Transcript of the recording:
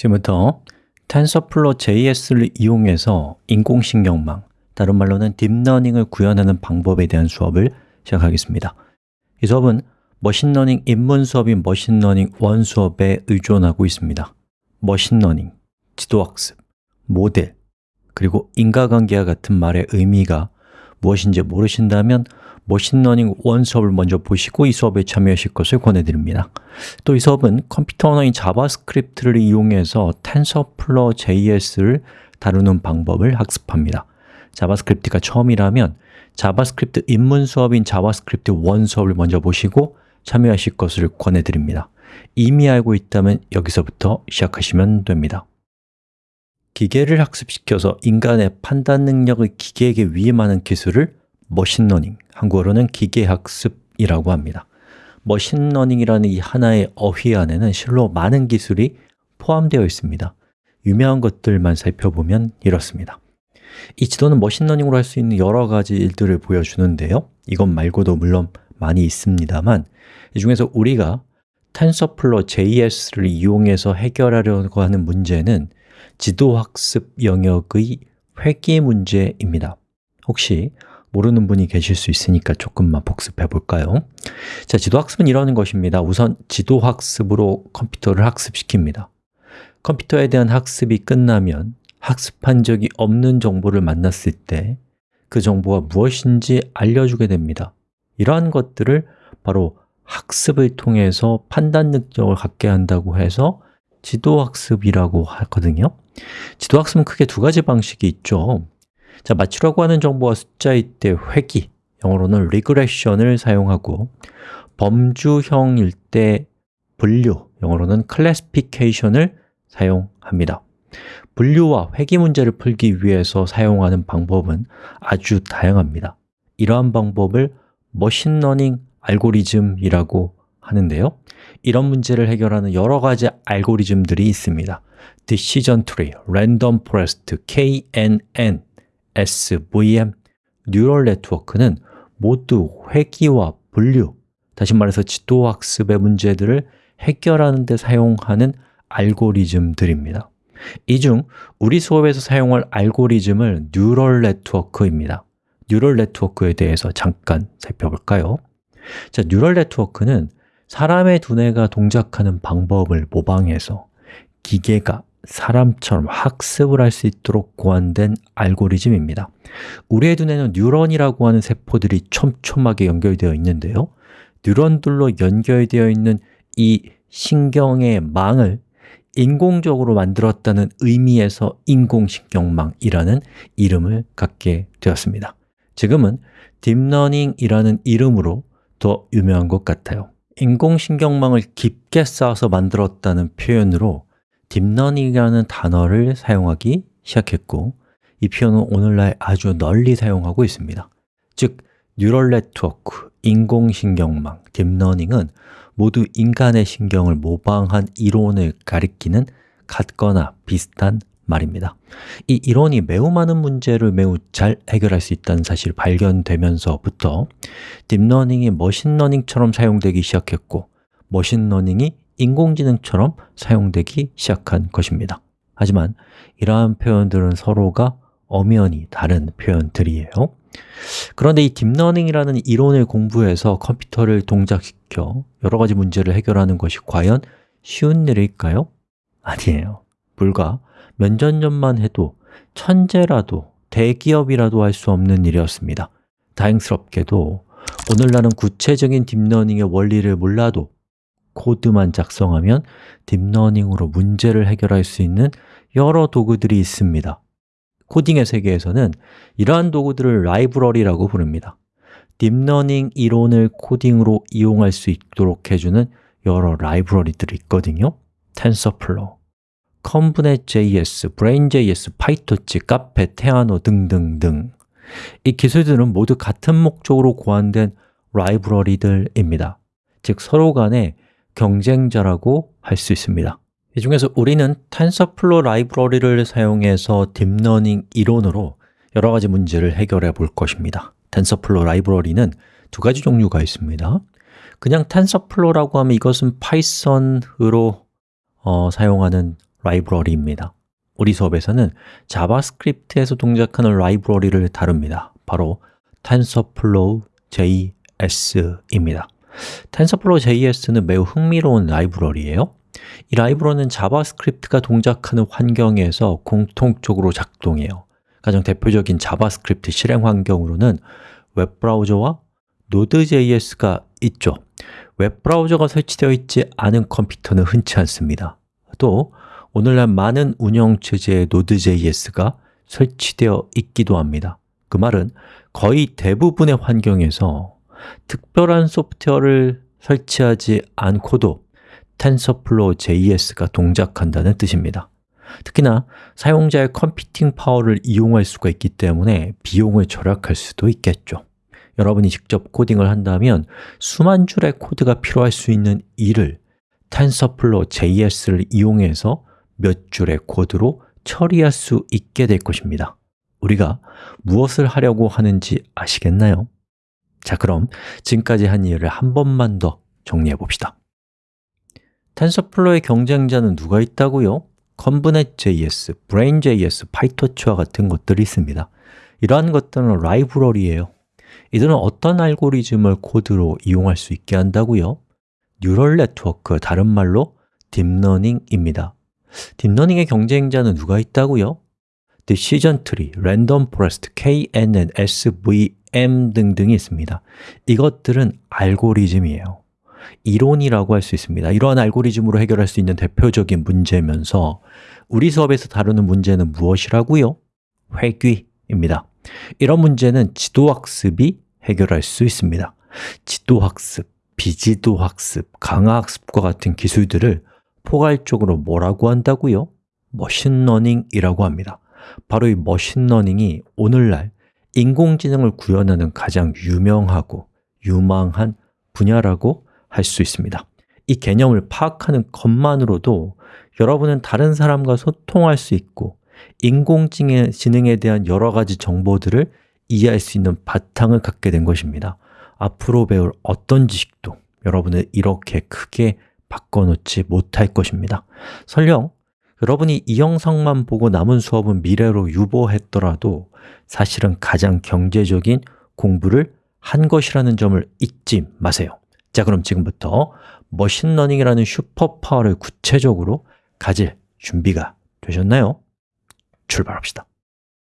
지금부터 TensorFlow JS를 이용해서 인공신경망, 다른 말로는 딥러닝을 구현하는 방법에 대한 수업을 시작하겠습니다. 이 수업은 머신러닝 입문 수업인 머신러닝 one 수업에 의존하고 있습니다. 머신러닝, 지도학습, 모델, 그리고 인과관계와 같은 말의 의미가 무엇인지 모르신다면 머신러닝 one 수업을 먼저 보시고 이 수업에 참여하실 것을 권해드립니다. 또 이 수업은 컴퓨터 언어인 JavaScript를 이용해서 TensorFlow JS를 다루는 방법을 학습합니다. JavaScript가 처음이라면 JavaScript 입문 수업인 JavaScript one 수업을 먼저 보시고 참여하실 것을 권해드립니다. 이미 알고 있다면 여기서부터 시작하시면 됩니다. 기계를 학습시켜서 인간의 판단 능력을 기계에게 위임하는 기술을 머신러닝, 한국어로는 기계학습이라고 합니다. 머신러닝이라는 이 하나의 어휘 안에는 실로 많은 기술이 포함되어 있습니다. 유명한 것들만 살펴보면 이렇습니다. 이 지도는 머신러닝으로 할 수 있는 여러 가지 일들을 보여주는데요. 이것 말고도 물론 많이 있습니다만 이 중에서 우리가 TensorFlow JS를 이용해서 해결하려고 하는 문제는 지도학습 영역의 회귀 문제입니다. 혹시 모르는 분이 계실 수 있으니까 조금만 복습해 볼까요? 자, 지도학습은 이러는 것입니다. 우선 지도학습으로 컴퓨터를 학습시킵니다. 컴퓨터에 대한 학습이 끝나면 학습한 적이 없는 정보를 만났을 때 그 정보가 무엇인지 알려주게 됩니다. 이러한 것들을 바로 학습을 통해서 판단 능력을 갖게 한다고 해서 지도학습이라고 하거든요. 지도학습은 크게 두 가지 방식이 있죠 자, 맞추라고 하는 정보가 숫자일 때 회귀, 영어로는 regression을 사용하고 범주형일 때 분류, 영어로는 classification을 사용합니다. 분류와 회귀 문제를 풀기 위해서 사용하는 방법은 아주 다양합니다. 이러한 방법을 머신러닝 알고리즘이라고 하는데요. 이런 문제를 해결하는 여러 가지 알고리즘들이 있습니다. Decision Tree, Random Forest, KNN, SVM, Neural Network는 모두 회귀와 분류, 다시 말해서 지도학습의 문제들을 해결하는 데 사용하는 알고리즘들입니다 이 중 우리 수업에서 사용할 알고리즘은 Neural Network입니다 Neural Network에 대해서 잠깐 살펴볼까요? 자, 뉴럴 네트워크는 사람의 두뇌가 동작하는 방법을 모방해서 기계가 사람처럼 학습을 할 수 있도록 고안된 알고리즘입니다. 우리의 두뇌는 뉴런이라고 하는 세포들이 촘촘하게 연결되어 있는데요. 뉴런들로 연결되어 있는 이 신경의 망을 인공적으로 만들었다는 의미에서 인공신경망이라는 이름을 갖게 되었습니다. 지금은 딥러닝이라는 이름으로 더 유명한 것 같아요. 인공신경망을 깊게 쌓아서 만들었다는 표현으로 딥러닝이라는 단어를 사용하기 시작했고 이 표현은 오늘날 아주 널리 사용하고 있습니다. 즉, Neural Network, 인공신경망, 딥러닝은 모두 인간의 신경을 모방한 이론을 가리키는 같거나 비슷한 말입니다. 이 이론이 매우 많은 문제를 매우 잘 해결할 수 있다는 사실이 발견되면서부터 딥러닝이 머신러닝처럼 사용되기 시작했고 머신러닝이 인공지능처럼 사용되기 시작한 것입니다. 하지만 이러한 표현들은 서로가 엄연히 다른 표현들이에요. 그런데 이 딥러닝이라는 이론을 공부해서 컴퓨터를 동작시켜 여러 가지 문제를 해결하는 것이 과연 쉬운 일일까요? 아니에요. 불과 몇 년 전만 해도 천재라도 대기업이라도 할 수 없는 일이었습니다. 다행스럽게도 오늘날은 구체적인 딥러닝의 원리를 몰라도 코드만 작성하면 딥러닝으로 문제를 해결할 수 있는 여러 도구들이 있습니다. 코딩의 세계에서는 이러한 도구들을 라이브러리라고 부릅니다. 딥러닝 이론을 코딩으로 이용할 수 있도록 해주는 여러 라이브러리들이 있거든요. TensorFlow, ConvNet.js, Brain.js, PyTorch, Caffe, Theano 등등등. 이 기술들은 모두 같은 목적으로 고안된 라이브러리들입니다. 즉 서로 간에 경쟁자라고 할 수 있습니다. 이 중에서 우리는 TensorFlow 라이브러리를 사용해서 딥러닝 이론으로 여러 가지 문제를 해결해 볼 것입니다. TensorFlow 라이브러리는 두 가지 종류가 있습니다. 그냥 TensorFlow라고 하면 이것은 Python으로 어, 사용하는 라이브러리입니다. 우리 수업에서는 JavaScript에서 동작하는 라이브러리를 다룹니다. 바로 TensorFlow JS입니다 TensorFlow JS는 매우 흥미로운 라이브러리예요. 이 라이브러리는 JavaScript가 동작하는 환경에서 공통적으로 작동해요. 가장 대표적인 JavaScript 실행 환경으로는 웹브라우저와 Node.js가 있죠. 웹브라우저가 설치되어 있지 않은 컴퓨터는 흔치 않습니다. 또 오늘날 많은 운영체제에 Node.js가 설치되어 있기도 합니다. 그 말은 거의 대부분의 환경에서 특별한 소프트웨어를 설치하지 않고도 TensorFlow JS가 동작한다는 뜻입니다. 특히나 사용자의 컴퓨팅 파워를 이용할 수가 있기 때문에 비용을 절약할 수도 있겠죠. 여러분이 직접 코딩을 한다면 수만 줄의 코드가 필요할 수 있는 일을 TensorFlow JS를 이용해서 몇 줄의 코드로 처리할 수 있게 될 것입니다. 우리가 무엇을 하려고 하는지 아시겠나요? 자, 그럼 지금까지 한 이해를 한 번만 더 정리해 봅시다 TensorFlow의 경쟁자는 누가 있다고요? ConvNet.js, brain.js, PyTorch와 같은 것들이 있습니다 이러한 것들은 라이브러리예요 이들은 어떤 알고리즘을 코드로 이용할 수 있게 한다고요? Neural Network, 다른 말로 딥러닝입니다 딥러닝의 경쟁자는 누가 있다고요? Decision Tree, Random Forest, KNN, SVM 등등이 있습니다. 이것들은 알고리즘이에요. 이론이라고 할 수 있습니다. 이러한 알고리즘으로 해결할 수 있는 대표적인 문제면서 우리 수업에서 다루는 문제는 무엇이라고요? 회귀입니다. 이런 문제는 지도학습이 해결할 수 있습니다. 지도학습, 비지도학습, 강화학습과 같은 기술들을 포괄적으로 뭐라고 한다고요? 머신러닝이라고 합니다. 바로 이 머신러닝이 오늘날 인공지능을 구현하는 가장 유명하고 유망한 분야라고 할 수 있습니다. 이 개념을 파악하는 것만으로도 여러분은 다른 사람과 소통할 수 있고 인공지능에 대한 여러 가지 정보들을 이해할 수 있는 바탕을 갖게 된 것입니다. 앞으로 배울 어떤 지식도 여러분을 이렇게 크게 바꿔놓지 못할 것입니다. 설령 여러분이 이 영상만 보고 남은 수업은 미래로 유보했더라도 사실은 가장 경제적인 공부를 한 것이라는 점을 잊지 마세요 자, 그럼 지금부터 머신러닝이라는 superpower를 구체적으로 가질 준비가 되셨나요? 출발합시다